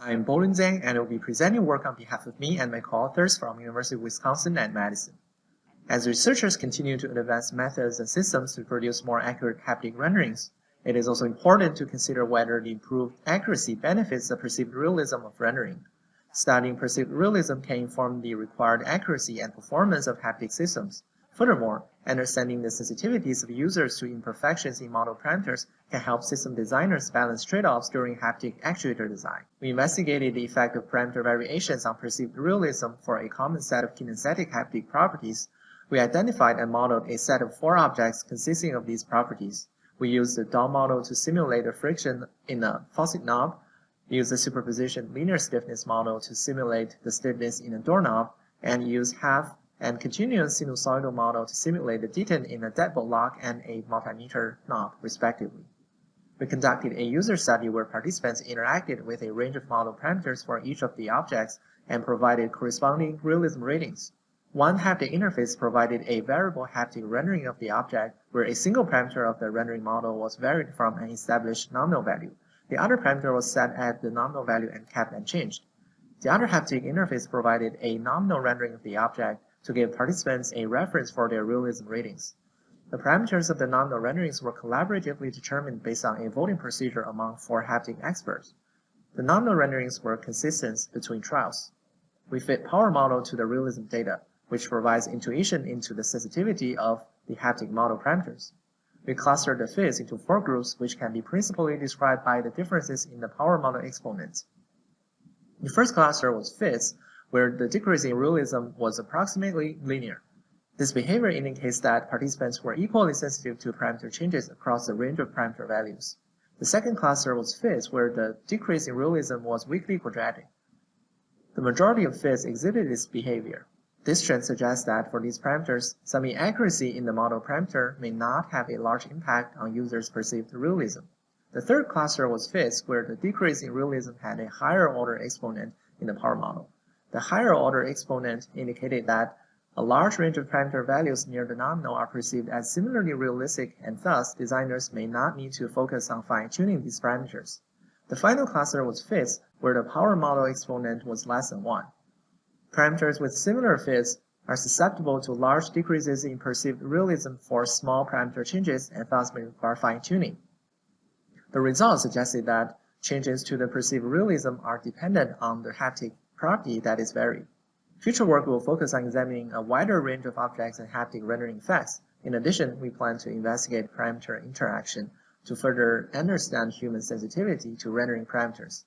I'm Bolin Zhang and I will be presenting work on behalf of me and my co-authors from University of Wisconsin and Madison. As researchers continue to advance methods and systems to produce more accurate haptic renderings, it is also important to consider whether the improved accuracy benefits the perceived realism of rendering. Studying perceived realism can inform the required accuracy and performance of haptic systems. Furthermore, understanding the sensitivities of users to imperfections in model parameters can help system designers balance trade-offs during haptic actuator design. We investigated the effect of parameter variations on perceived realism for a common set of kinesthetic haptic properties. We identified and modeled a set of four objects consisting of these properties. We used the Dahl model to simulate the friction in a faucet knob, used the superposition linear stiffness model to simulate the stiffness in a doorknob, and used half and continuous sinusoidal model to simulate the detent in a deadbolt lock and a multimeter knob, respectively. We conducted a user study where participants interacted with a range of model parameters for each of the objects and provided corresponding realism ratings. One haptic interface provided a variable haptic rendering of the object where a single parameter of the rendering model was varied from an established nominal value. The other parameter was set at the nominal value and kept unchanged. The other haptic interface provided a nominal rendering of the object to give participants a reference for their realism ratings. The parameters of the nominal renderings were collaboratively determined based on a voting procedure among four haptic experts. The nominal renderings were consistent between trials. We fit power model to the realism data, which provides intuition into the sensitivity of the haptic model parameters. We clustered the fits into four groups which can be principally described by the differences in the power model exponents. The first cluster was fits, where the decrease in realism was approximately linear. This behavior indicates that participants were equally sensitive to parameter changes across the range of parameter values. The second cluster was fits, where the decrease in realism was weakly quadratic. The majority of fits exhibited this behavior. This trend suggests that for these parameters, some inaccuracy in the model parameter may not have a large impact on users' perceived realism. The third cluster was fits, where the decrease in realism had a higher order exponent in the power model. The higher order exponent indicated that a large range of parameter values near the nominal are perceived as similarly realistic and thus designers may not need to focus on fine-tuning these parameters. The final cluster was fits where the power model exponent was less than 1. Parameters with similar fits are susceptible to large decreases in perceived realism for small parameter changes and thus may require fine-tuning. The results suggested that changes to the perceived realism are dependent on the haptic property that is varied. Future work will focus on examining a wider range of objects and haptic rendering effects. In addition, we plan to investigate parameter interaction to further understand human sensitivity to rendering parameters.